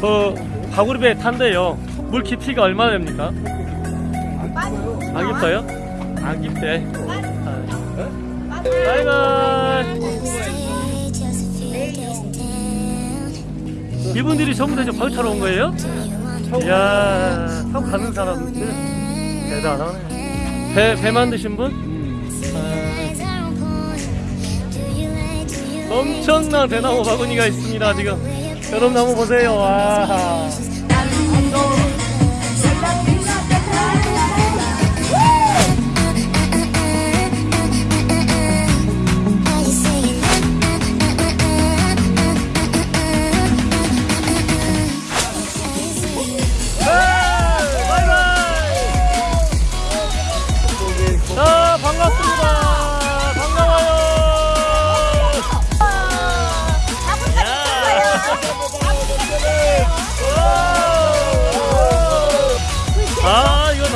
그 가구리배 탄대요. 물 깊이가 얼마 됩니까? 안 깊어요? 안 깊대. 아. 바이바이. 이분들이 전부 다발 타러 온 거예요? 이야, 타고 가는 사람들 대단하네. 배, 배 만드신 분? 아, 엄청난 대나무 바구니가 있습니다, 지금. 여러분 한번 보세요. 와.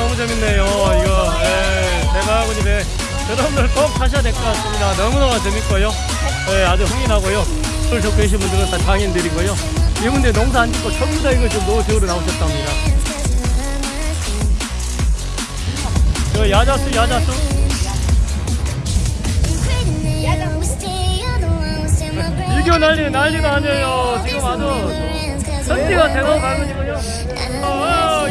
너무 재밌네요. 이거, 예, 대박이네. 여러분들 꼭 타셔야 될 것 같습니다. 너무너무 재밌고요. 예, 아주 흥이 나고요. 오늘 적고 계신 분들은 다 장인들이고요. 이분들 농사 안 짓고 전부 다 이거 지금 노세우로 나오셨답니다. 저 야자수, 야자수. 이겨 난리, 난리가 아니에요. 지금 아주 선지가 대박 가군이고요.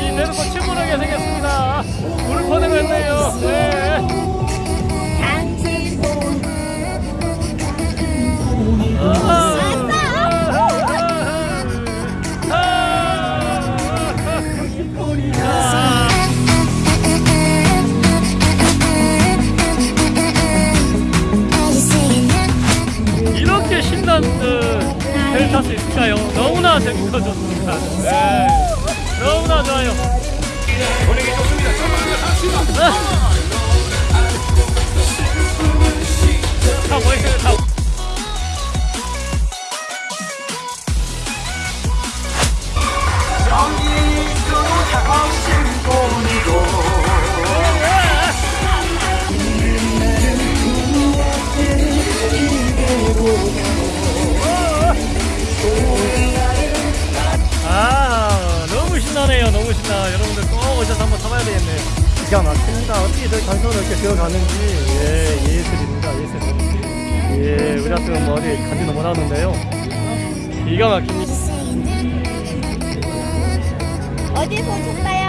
어, 이 내놓고 침울하게 생겼습니다. 물을 퍼내겠네요. 네. 이렇게 신난 그 배를 탈수 있을까요? 너무나 재밌어 좋습니다. 네. 너무나 좋아요. 분위기 좋습니다. 다 모이세요, 다. 아 너무 신나 여러분들 꼭 오셔서 한번 타봐야 되겠네 기가 막힙니다. 어떻게 저 장소를 이렇게 들어가는지. 예 예술입니다 예술. 예 우리 같은 뭐 어디 간지도 못하는데요. 기가 막힙니다. 어디서 오셨어요?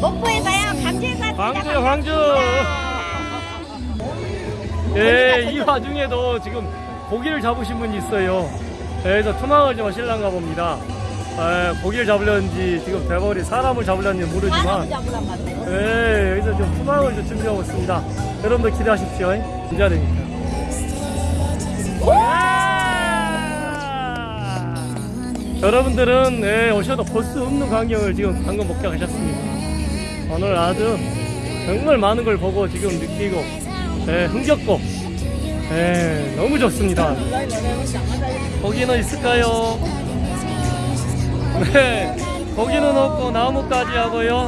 목포에 가요. 강주에서 광주요 광주. 예 이 와중에도 지금 고기를 잡으신 분이 있어요. 예, 그래서 투망을 좀 하실란가 봅니다 예, 고기를 잡으려는지 지금 대벌이 사람을 잡으려는지 모르지만. 네, 여기서 좀 후방을 좀 준비하고 있습니다. 여러분들 기대하십시오. 기대되니까. 여러분들은 네, 오셔도 볼 수 없는 광경을 지금 방금 목격하셨습니다. 오늘 아주 정말 많은 걸 보고 지금 느끼고 네, 흥겹고 네, 너무 좋습니다. 거기는 있을까요? 네, 거기는 없고 나무까지 하고요.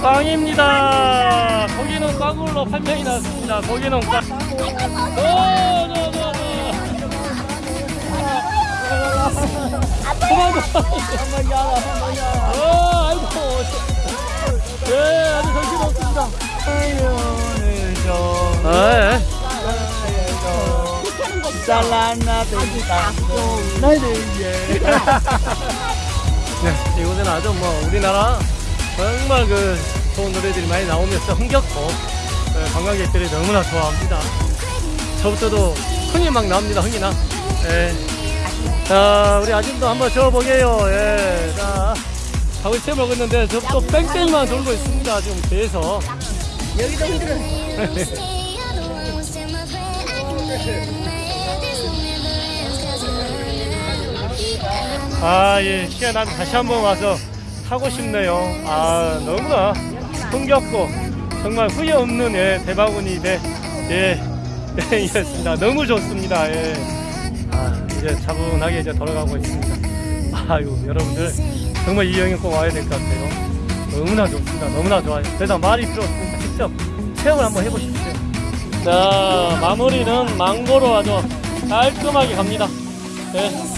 꽝입니다. 거기는 꽝으로 판명이 났습니다. 거기는 꽝. 오, 저, 저. 어, 아이고. 예, 아주 정신없습니다. 아유, 저. 아, 예. 네, 이곳은 아주 뭐 우리나라 정말 그 좋은 노래들이 많이 나오면서 흥겹고 네, 관광객들이 너무나 좋아합니다. 저부터도 흥이 막 나옵니다. 흥이 나. 예. 자, 우리 아줌도 한번 저어보게요. 예. 자, 하고 채 먹었는데 저또 뺑뺑만 돌고 있습니다. 지금 계속. 여기도 흔들어. 아, 예, 시간 다시 한번 와서 타고 싶네요. 아, 너무나 흥겹고 정말 후회 없는 예, 대바구니 배, 예, 예, 이었습니다. 너무 좋습니다. 예. 아, 이제 차분하게 이제 돌아가고 있습니다. 아유, 여러분들 정말 이 여행 꼭 와야 될 것 같아요. 너무나 좋습니다. 너무나 좋아요. 그래서 말이 필요 없으니까 직접 체험을 한번 해보십시오. 자, 마무리는 망고로 아주 깔끔하게 갑니다. 예.